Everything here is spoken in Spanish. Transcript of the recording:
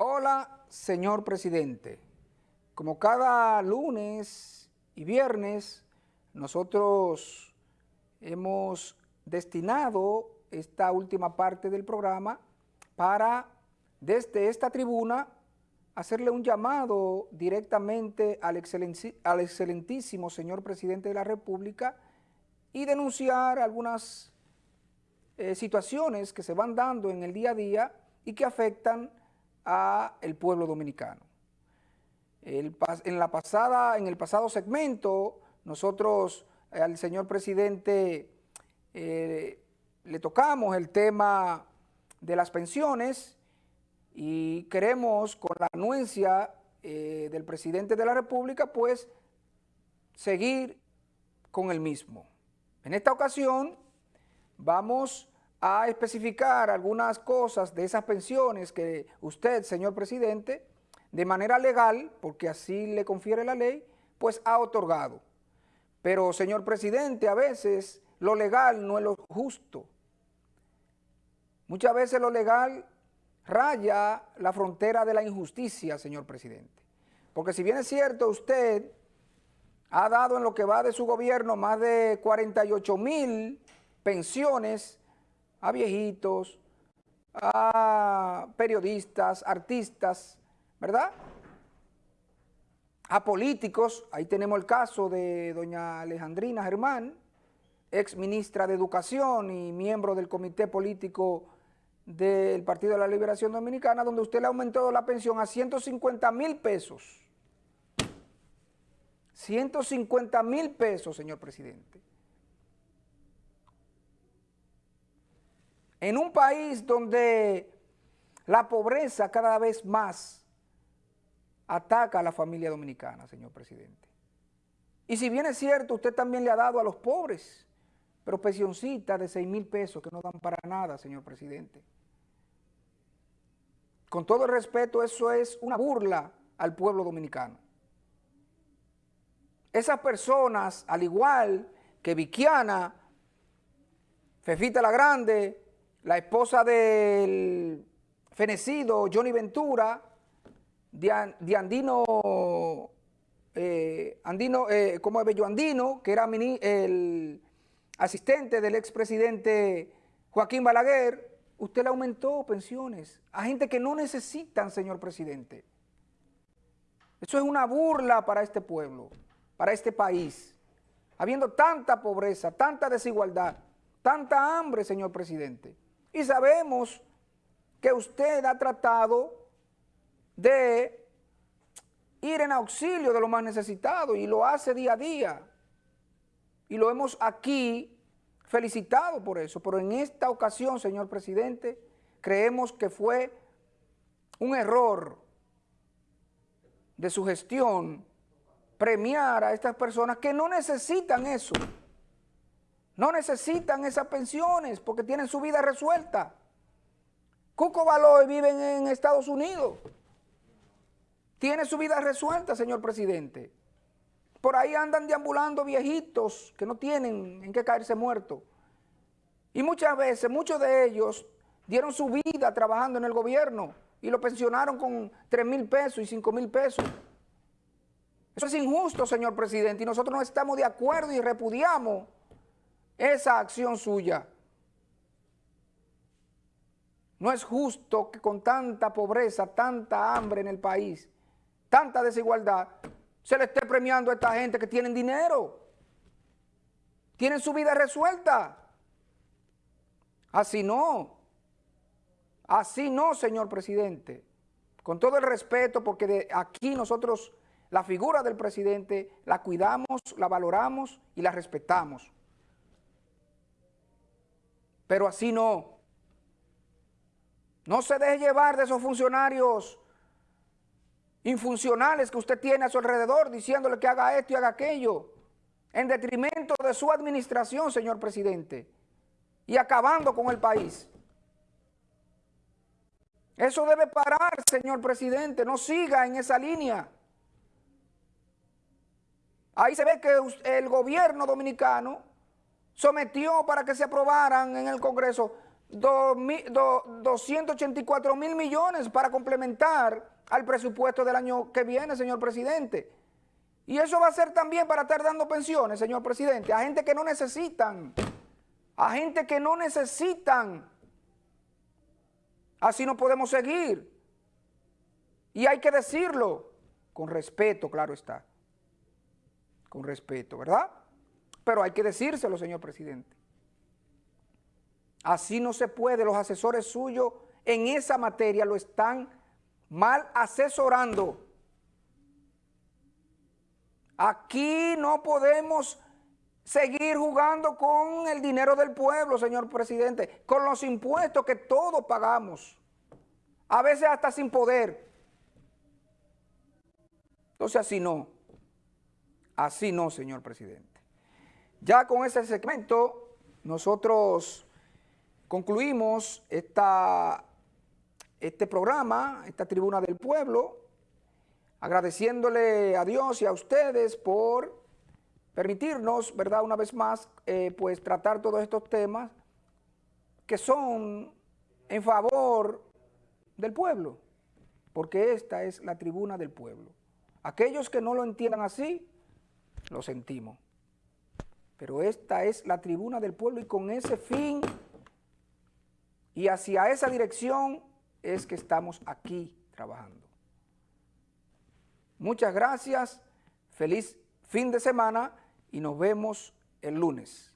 Hola, señor presidente. Como cada lunes y viernes, nosotros hemos destinado esta última parte del programa para, desde esta tribuna, hacerle un llamado directamente al, excelentísimo señor presidente de la República y denunciar algunas eh, situaciones que se van dando en el día a día y que afectan a el pueblo dominicano. en, la pasada, en el pasado segmento, nosotros eh, al señor presidente eh, le tocamos el tema de las pensiones y queremos con la anuencia eh, del presidente de la República, pues, seguir con el mismo. En esta ocasión vamos a especificar algunas cosas de esas pensiones que usted, señor presidente, de manera legal, porque así le confiere la ley, pues ha otorgado. Pero, señor presidente, a veces lo legal no es lo justo. Muchas veces lo legal raya la frontera de la injusticia, señor presidente. Porque si bien es cierto, usted ha dado en lo que va de su gobierno más de 48 mil pensiones a viejitos, a periodistas, artistas, ¿verdad? A políticos, ahí tenemos el caso de doña Alejandrina Germán, ex ministra de Educación y miembro del comité político del Partido de la Liberación Dominicana, donde usted le ha aumentado la pensión a 150 mil pesos. 150 mil pesos, señor presidente. En un país donde la pobreza cada vez más ataca a la familia dominicana, señor presidente. Y si bien es cierto, usted también le ha dado a los pobres, pero de 6 mil pesos que no dan para nada, señor presidente. Con todo el respeto, eso es una burla al pueblo dominicano. Esas personas, al igual que Viquiana, Fefita la Grande, la esposa del fenecido Johnny Ventura, de, Andino, eh, Andino eh, como es Bello Andino, que era el asistente del expresidente Joaquín Balaguer, usted le aumentó pensiones a gente que no necesitan, señor presidente. Eso es una burla para este pueblo, para este país. Habiendo tanta pobreza, tanta desigualdad, tanta hambre, señor presidente. Y sabemos que usted ha tratado de ir en auxilio de los más necesitados y lo hace día a día. Y lo hemos aquí felicitado por eso, pero en esta ocasión, señor presidente, creemos que fue un error de su gestión premiar a estas personas que no necesitan eso. No necesitan esas pensiones porque tienen su vida resuelta. Cuco Baloy vive en Estados Unidos. Tiene su vida resuelta, señor presidente. Por ahí andan deambulando viejitos que no tienen en qué caerse muertos. Y muchas veces, muchos de ellos dieron su vida trabajando en el gobierno y lo pensionaron con 3 mil pesos y 5 mil pesos. Eso es injusto, señor presidente, y nosotros no estamos de acuerdo y repudiamos esa acción suya. No es justo que con tanta pobreza, tanta hambre en el país, tanta desigualdad, se le esté premiando a esta gente que tienen dinero, tienen su vida resuelta. Así no, así no, señor presidente. Con todo el respeto, porque de aquí nosotros la figura del presidente la cuidamos, la valoramos y la respetamos pero así no. No se deje llevar de esos funcionarios infuncionales que usted tiene a su alrededor diciéndole que haga esto y haga aquello, en detrimento de su administración, señor presidente, y acabando con el país. Eso debe parar, señor presidente, no siga en esa línea. Ahí se ve que el gobierno dominicano sometió para que se aprobaran en el Congreso 284 mil millones para complementar al presupuesto del año que viene, señor presidente. Y eso va a ser también para estar dando pensiones, señor presidente, a gente que no necesitan, a gente que no necesitan. Así no podemos seguir. Y hay que decirlo, con respeto, claro está. Con respeto, ¿verdad? Pero hay que decírselo, señor presidente. Así no se puede, los asesores suyos en esa materia lo están mal asesorando. Aquí no podemos seguir jugando con el dinero del pueblo, señor presidente, con los impuestos que todos pagamos, a veces hasta sin poder. Entonces así no, así no, señor presidente. Ya con ese segmento, nosotros concluimos esta, este programa, esta tribuna del pueblo, agradeciéndole a Dios y a ustedes por permitirnos, ¿verdad?, una vez más, eh, pues tratar todos estos temas que son en favor del pueblo, porque esta es la tribuna del pueblo. Aquellos que no lo entiendan así, lo sentimos. Pero esta es la tribuna del pueblo y con ese fin y hacia esa dirección es que estamos aquí trabajando. Muchas gracias, feliz fin de semana y nos vemos el lunes.